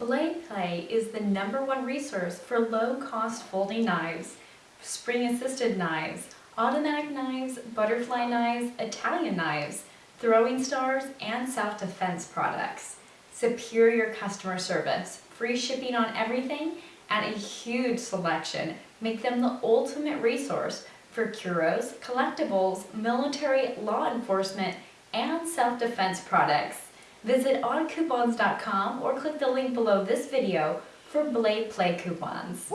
Blade Play is the number one resource for low-cost folding knives, spring-assisted knives, automatic knives, butterfly knives, Italian knives, throwing stars, and self-defense products. Superior customer service, free shipping on everything, and a huge selection make them the ultimate resource for curos, collectibles, military, law enforcement, and self-defense products. Visit oddcoupons.com or click the link below this video for Blade Play coupons.